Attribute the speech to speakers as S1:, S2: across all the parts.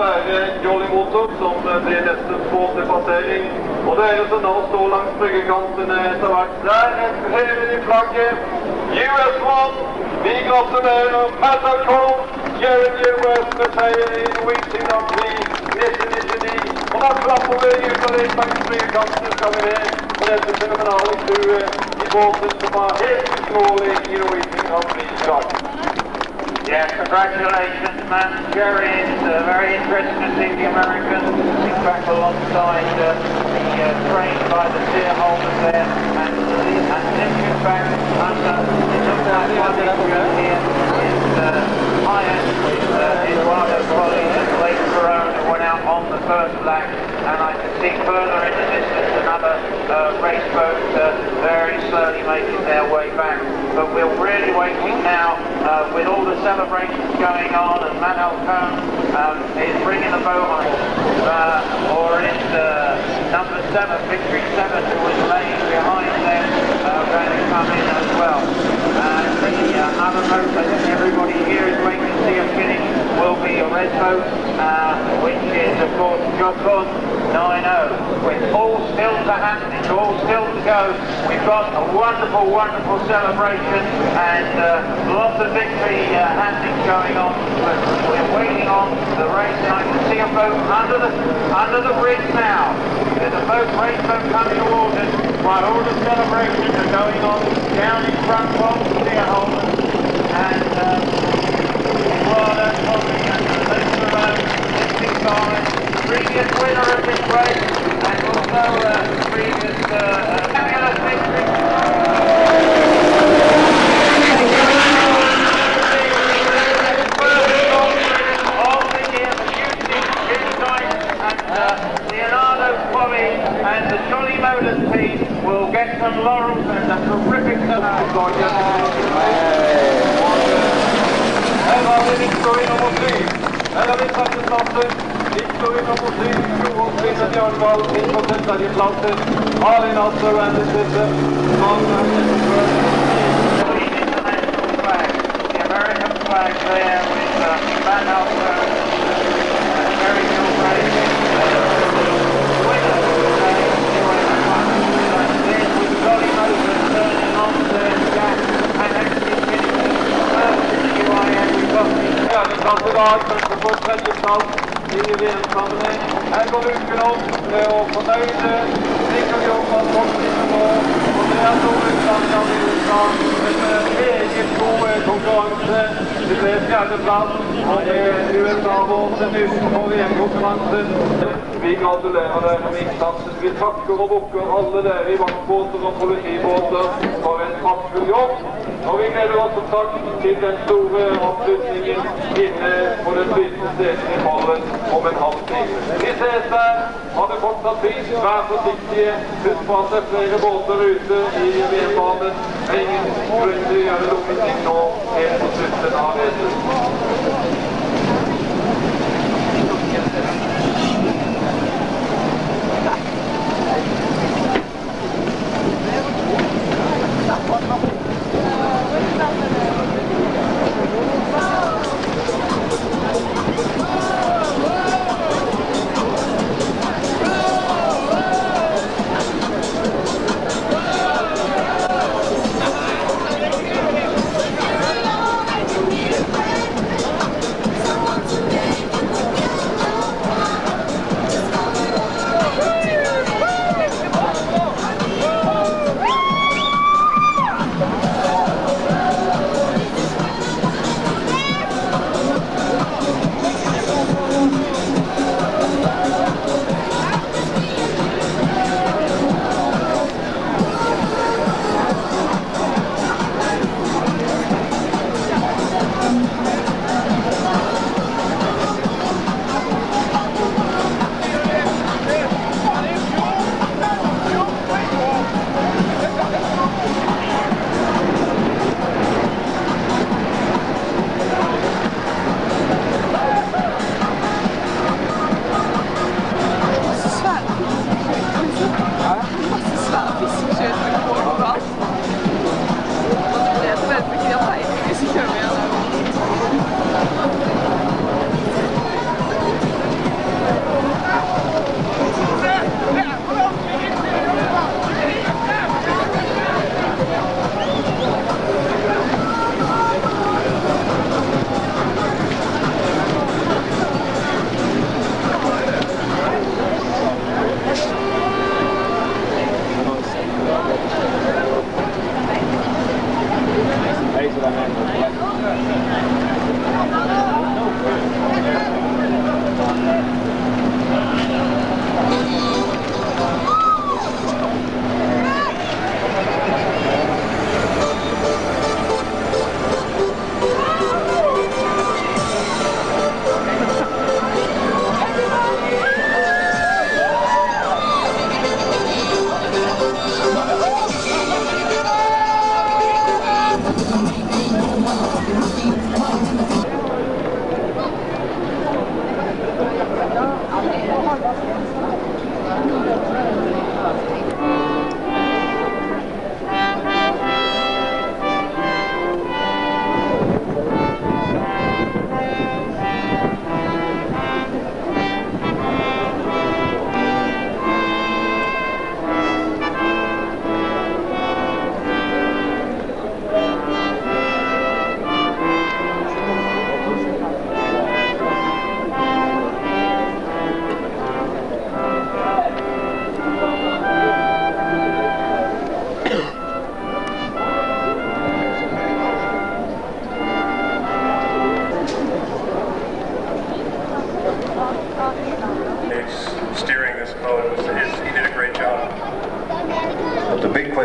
S1: være Jolly Motor, som blir neste båt til passering. Og dere som nå står langs bryggekantene etter hvert, der hever de flagget. US1, vi gratulerer Matt Cole, Jeremy West med seier i Norwegian Grand Prix 1999. Og da klapper vi ytterligere langs bryggekantene skal vi ned på dette fenomenale crewet i båten som var helt uslåelig i Norwegian Grand Prix i dag.
S2: Yeah, congratulations, man. Jerry, it's uh, very interesting to see the Americans sitting back alongside uh, the uh, train by the steer there and, uh, and lifting back under. It looks like one issue here is uh, Hyatt is, uh, is one of those colleagues at Lake Corona who went out on the first lap and I can see further in the distance another uh, race boat uh, very slowly making their way back. But we're really waiting now uh, with all the celebrations going on and Manuel Cohn um, is bringing the boat on. Uh, or is uh, number seven, Victory Seven, who was laying behind them, uh, going to come in as well. And the uh, other I everybody here is waiting to see a finish boat, uh, which is of course Jocon 9-0. With all still to happen, it's all still to go. We've got a wonderful, wonderful celebration and uh, lots of victory uh, handing going on. But we're waiting on the race and I can see a boat under the under the bridge now. There's a boat, race boat coming towards us while all the celebrations are going on down in front of the shareholders. And uh, Eduardo Tommy and Lisa Rowe, lifting by previous winner of this race and also uh, previous uh, uh, fabulous victory. Leonardo Qualley and the Jolly Motors team will get some laurels and a terrific
S1: Her har vi Victory nummer syv. Her har vi tredjeplassen. Victory nummer syv. Johan Stine Bjørnvald inn på tredjeplassen. Malin Nasser and the sister. Magnus Etterberg.
S2: international flag, the American flag there with uh, Van har først og fremst
S1: registrert i VM-sammenheng. Her går uken opp eh, og fornøyde. Sikkert jobba godt innenfor. Fjerdeplass, det er USA vår til nytt på VM-konkurransen. Vi gratulerer dere med innsatsen. Vi takker og bukker alle dere i vaktbåter og politibåter for en praktfull jobb. Og vi gleder oss som sagt til den store avslutningen inne på det flytende stedet i Fallen om en halv time. Vi ses der. Ha det fortsatt fint. Vær forsiktige. Husk på at det er flere båter ute i VM-banen. Det er ingen grunn til å gjøre dumme nå helt på slutten av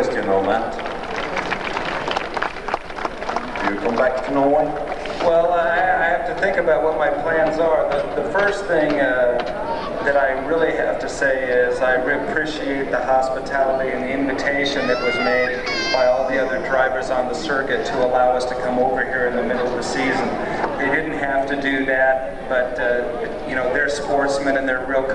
S1: question
S3: on
S4: that? Do you come back to Norway?
S3: Well, I, I have to think about what my plans are. The, the first thing uh, that I really have to say is I appreciate the hospitality and the invitation that was made by all the other drivers on the circuit to allow us to come over here in the middle of the season. They didn't have to do that, but uh, you know they're sportsmen and they're real